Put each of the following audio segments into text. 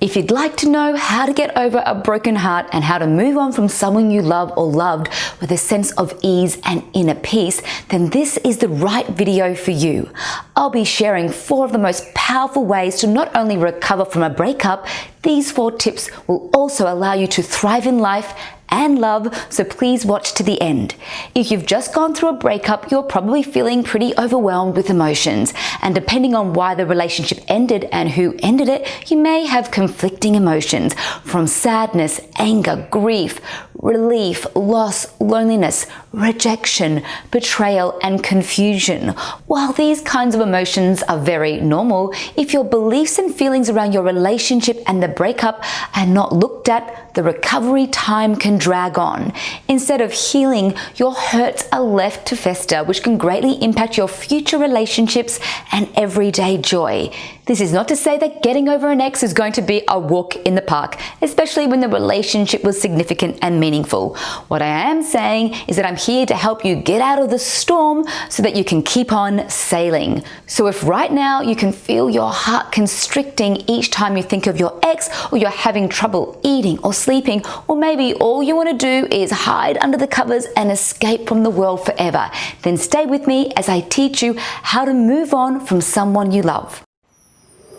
If you'd like to know how to get over a broken heart and how to move on from someone you love or loved with a sense of ease and inner peace, then this is the right video for you. I'll be sharing four of the most powerful ways to not only recover from a breakup, these four tips will also allow you to thrive in life and love, so please watch to the end. If you've just gone through a breakup, you're probably feeling pretty overwhelmed with emotions, and depending on why the relationship ended and who ended it, you may have conflicting emotions from sadness, anger, grief, relief, loss, loneliness, rejection, betrayal, and confusion. While these kinds of emotions are very normal, if your beliefs and feelings around your relationship and the breakup are not looked at, the recovery time can drag on. Instead of healing, your hurts are left to fester, which can greatly impact your future relationships and everyday joy. This is not to say that getting over an ex is going to be a walk in the park, especially when the relationship was significant and meaningful. What I am saying is that I'm here to help you get out of the storm so that you can keep on sailing. So if right now you can feel your heart constricting each time you think of your ex or you're having trouble eating or sleeping, or maybe all you want to do is hide under the covers and escape from the world forever, then stay with me as I teach you how to move on from someone you love.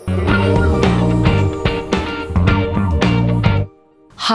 Thank you.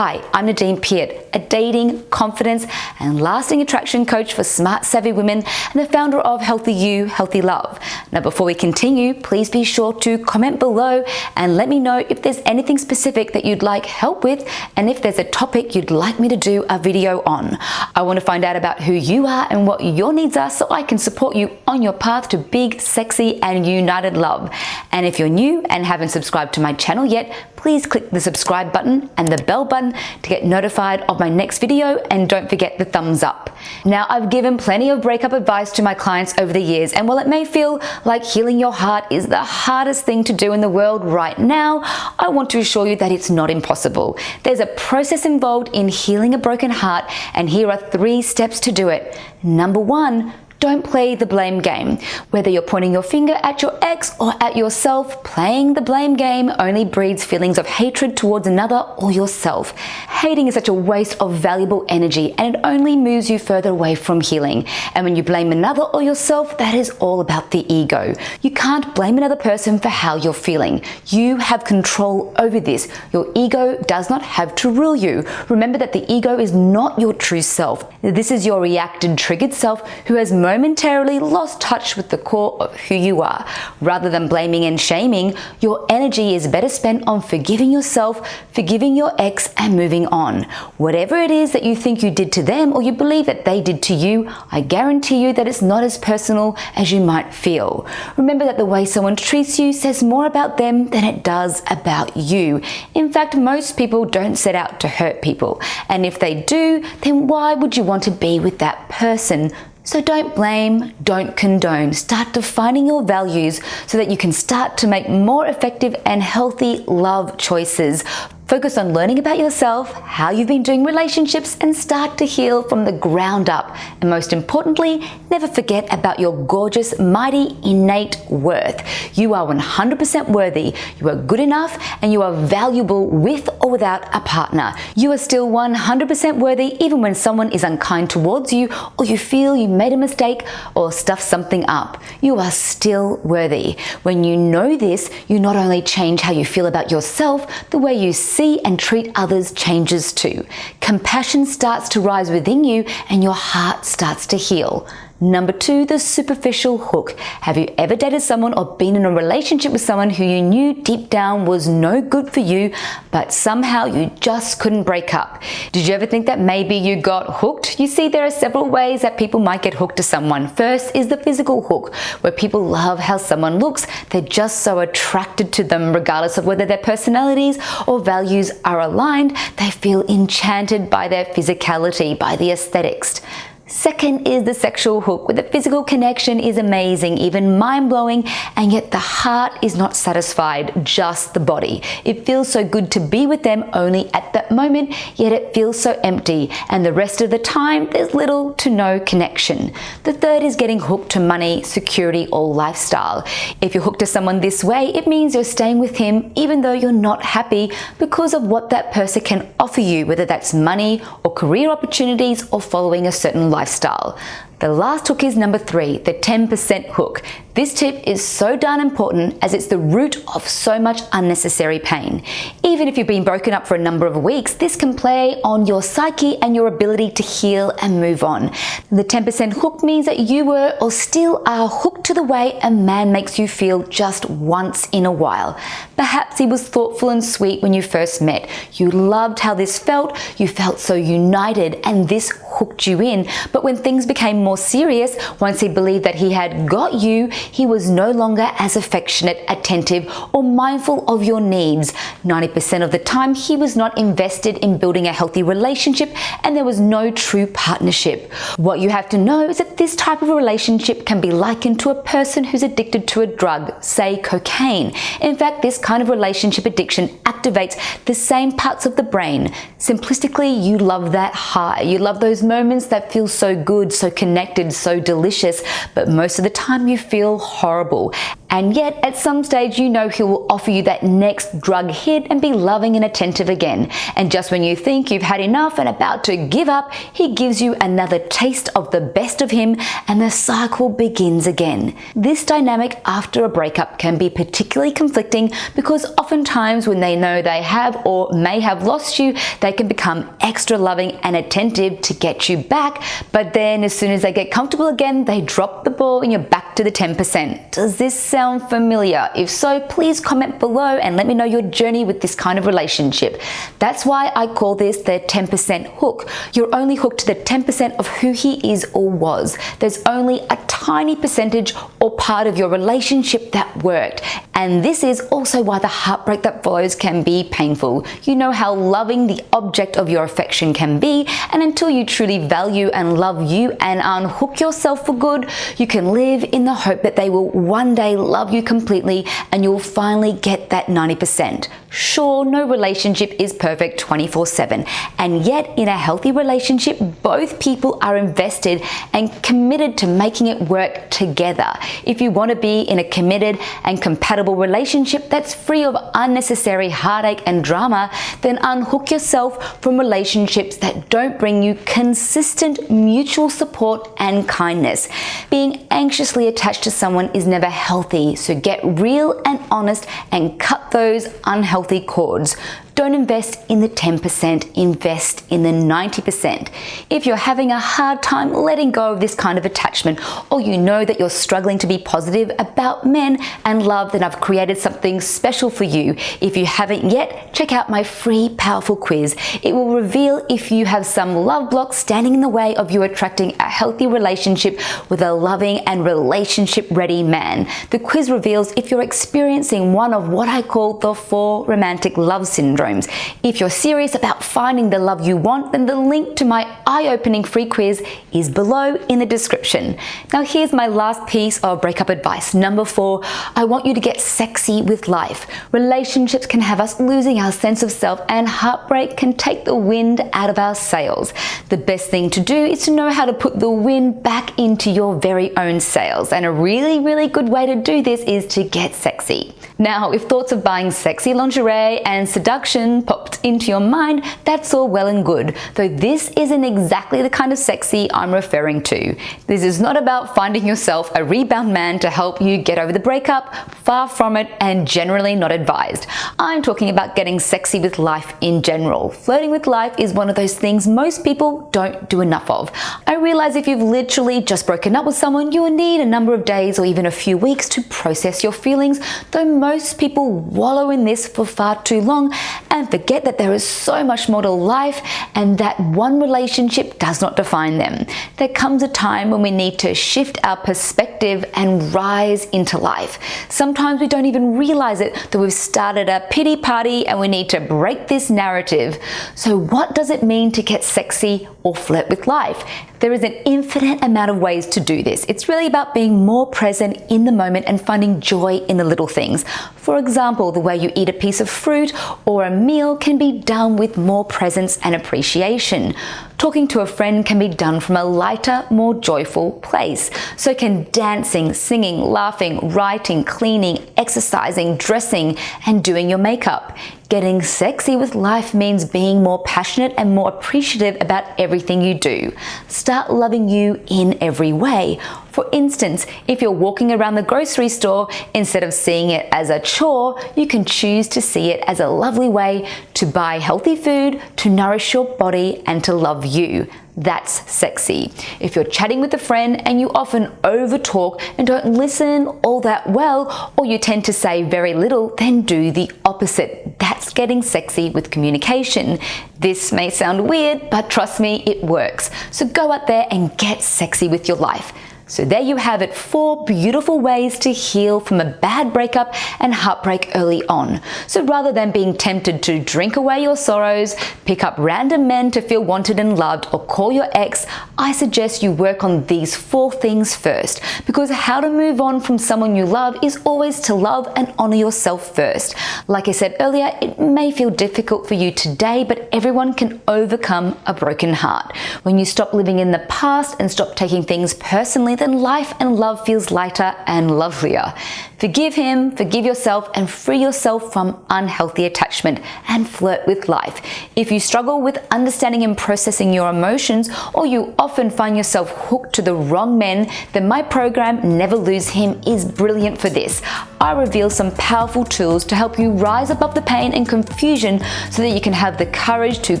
Hi, I'm Nadine Piat, a dating, confidence, and lasting attraction coach for smart, savvy women and the founder of Healthy You, Healthy Love. Now, before we continue, please be sure to comment below and let me know if there's anything specific that you'd like help with and if there's a topic you'd like me to do a video on. I want to find out about who you are and what your needs are so I can support you on your path to big, sexy, and united love. And if you're new and haven't subscribed to my channel yet, please click the subscribe button and the bell button to get notified of my next video and don't forget the thumbs up. Now I've given plenty of breakup advice to my clients over the years and while it may feel like healing your heart is the hardest thing to do in the world right now, I want to assure you that it's not impossible. There's a process involved in healing a broken heart and here are three steps to do it. Number one, don't play the blame game. Whether you're pointing your finger at your ex or at yourself, playing the blame game only breeds feelings of hatred towards another or yourself. Hating is such a waste of valuable energy and it only moves you further away from healing. And when you blame another or yourself, that is all about the ego. You can't blame another person for how you're feeling. You have control over this. Your ego does not have to rule you. Remember that the ego is not your true self. This is your reacted, triggered self who has momentarily lost touch with the core of who you are. Rather than blaming and shaming, your energy is better spent on forgiving yourself, forgiving your ex, and moving on. Whatever it is that you think you did to them or you believe that they did to you, I guarantee you that it's not as personal as you might feel. Remember that the way someone treats you says more about them than it does about you. In fact, most people don't set out to hurt people. And if they do, then why would you want to be with that person? So don't blame, don't condone. Start defining your values so that you can start to make more effective and healthy love choices Focus on learning about yourself, how you've been doing relationships, and start to heal from the ground up. And most importantly, never forget about your gorgeous, mighty, innate worth. You are 100% worthy, you are good enough, and you are valuable with or without a partner. You are still 100% worthy even when someone is unkind towards you or you feel you made a mistake or stuffed something up. You are still worthy. When you know this, you not only change how you feel about yourself, the way you see and treat others changes too. Compassion starts to rise within you and your heart starts to heal. Number two, the superficial hook. Have you ever dated someone or been in a relationship with someone who you knew deep down was no good for you, but somehow you just couldn't break up? Did you ever think that maybe you got hooked? You see, there are several ways that people might get hooked to someone. First is the physical hook, where people love how someone looks. They're just so attracted to them, regardless of whether their personalities or values are aligned. They feel enchanted by their physicality, by the aesthetics. Second is the sexual hook, where the physical connection is amazing, even mind-blowing, and yet the heart is not satisfied, just the body. It feels so good to be with them only at that moment, yet it feels so empty, and the rest of the time there's little to no connection. The third is getting hooked to money, security, or lifestyle. If you're hooked to someone this way, it means you're staying with him even though you're not happy because of what that person can offer you, whether that's money or career opportunities or following a certain lifestyle. The last hook is number three, the 10% hook. This tip is so darn important as it's the root of so much unnecessary pain. Even if you've been broken up for a number of weeks, this can play on your psyche and your ability to heal and move on. The 10% hook means that you were or still are hooked to the way a man makes you feel just once in a while. Perhaps he was thoughtful and sweet when you first met. You loved how this felt, you felt so united, and this hooked you in. But when things became more serious, once he believed that he had got you, he was no longer as affectionate, attentive, or mindful of your needs. 90% of the time, he was not invested in building a healthy relationship and there was no true partnership. What you have to know is that this type of relationship can be likened to a person who's addicted to a drug, say cocaine. In fact, this kind of relationship addiction activates the same parts of the brain. Simplistically, you love that high. You love those moments that feel so good, so connected, so delicious, but most of the time you feel horrible. And yet, at some stage, you know he will offer you that next drug hit and be loving and attentive again. And just when you think you've had enough and about to give up, he gives you another taste of the best of him and the cycle begins again. This dynamic after a breakup can be particularly conflicting because oftentimes when they know they have or may have lost you, they can become extra loving and attentive to get you back. But then as soon as they get comfortable again, they drop the ball and you're back to the 10%. Does this sound familiar? If so, please comment below and let me know your journey with this kind of relationship. That's why I call this the 10% hook. You're only hooked to the 10% of who he is or was. There's only a tiny percentage or part of your relationship that worked. And this is also why the heartbreak that follows can be painful. You know how loving the object of your affection can be, and until you truly value and love you and unhook yourself for good, you can live in the hope that they will one day love you completely and you'll finally get that 90%. Sure, no relationship is perfect 24 7, and yet in a healthy relationship, both people are invested and committed to making it work together. If you want to be in a committed and compatible relationship that's free of unnecessary heartache and drama, then unhook yourself from relationships that don't bring you consistent mutual support and kindness. Being anxiously attached to someone is never healthy, so get real and honest and cut those unhealthy cords. Don't invest in the 10%, invest in the 90%. If you're having a hard time letting go of this kind of attachment, or you know that you're struggling to be positive about men and love, then I've created something special for you. If you haven't yet, check out my free powerful quiz. It will reveal if you have some love blocks standing in the way of you attracting a healthy relationship with a loving and relationship ready man. The quiz reveals if you're experiencing one of what I call the four romantic love syndromes syndromes. If you're serious about finding the love you want, then the link to my eye-opening free quiz is below in the description. Now here's my last piece of breakup advice. Number four, I want you to get sexy with life. Relationships can have us losing our sense of self and heartbreak can take the wind out of our sails. The best thing to do is to know how to put the wind back into your very own sails. And a really, really good way to do this is to get sexy. Now, if thoughts of buying sexy lingerie and seduction popped into your mind, that's all well and good, though this isn't exactly the kind of sexy I'm referring to. This is not about finding yourself a rebound man to help you get over the breakup, far from it and generally not advised. I'm talking about getting sexy with life in general. Flirting with life is one of those things most people don't do enough of. I realize if you've literally just broken up with someone, you will need a number of days or even a few weeks to process your feelings, though most people wallow in this for far too long and forget that there is so much more to life and that one relationship does not define them. There comes a time when we need to shift our perspective and rise into life. Sometimes we don't even realize it that we've started a pity party and we need to break this narrative. So what does it mean to get sexy or flirt with life. There is an infinite amount of ways to do this. It's really about being more present in the moment and finding joy in the little things. For example, the way you eat a piece of fruit or a meal can be done with more presence and appreciation. Talking to a friend can be done from a lighter, more joyful place. So can dancing, singing, laughing, writing, cleaning, exercising, dressing, and doing your makeup. Getting sexy with life means being more passionate and more appreciative about everything you do. Start loving you in every way. For instance, if you're walking around the grocery store, instead of seeing it as a chore, you can choose to see it as a lovely way to buy healthy food, to nourish your body, and to love you. That's sexy. If you're chatting with a friend and you often overtalk and don't listen all that well, or you tend to say very little, then do the opposite. That's getting sexy with communication. This may sound weird, but trust me, it works. So go out there and get sexy with your life. So there you have it, four beautiful ways to heal from a bad breakup and heartbreak early on. So rather than being tempted to drink away your sorrows, pick up random men to feel wanted and loved, or call your ex, I suggest you work on these four things first. Because how to move on from someone you love is always to love and honor yourself first. Like I said earlier, it may feel difficult for you today, but everyone can overcome a broken heart. When you stop living in the past and stop taking things personally, then life and love feels lighter and lovelier. Forgive him, forgive yourself, and free yourself from unhealthy attachment and flirt with life. If you struggle with understanding and processing your emotions, or you often find yourself hooked to the wrong men, then my program, Never Lose Him, is brilliant for this. I reveal some powerful tools to help you rise above the pain and confusion so that you can have the courage to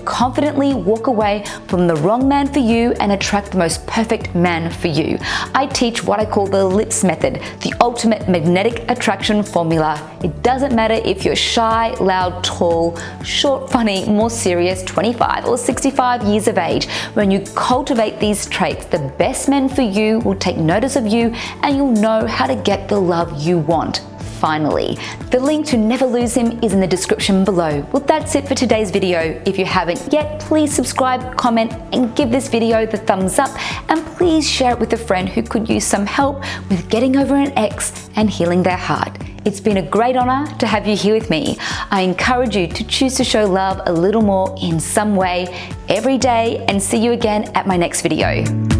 confidently walk away from the wrong man for you and attract the most perfect man for you. I teach what I call the LIPS method, the ultimate magnetic attraction formula. It doesn't matter if you're shy, loud, tall, short, funny, more serious, 25 or 65 years of age. When you cultivate these traits, the best men for you will take notice of you and you'll know how to get the love you want finally. The link to Never Lose Him is in the description below. Well, that's it for today's video. If you haven't yet, please subscribe, comment, and give this video the thumbs up, and please share it with a friend who could use some help with getting over an ex and healing their heart. It's been a great honor to have you here with me. I encourage you to choose to show love a little more in some way every day and see you again at my next video.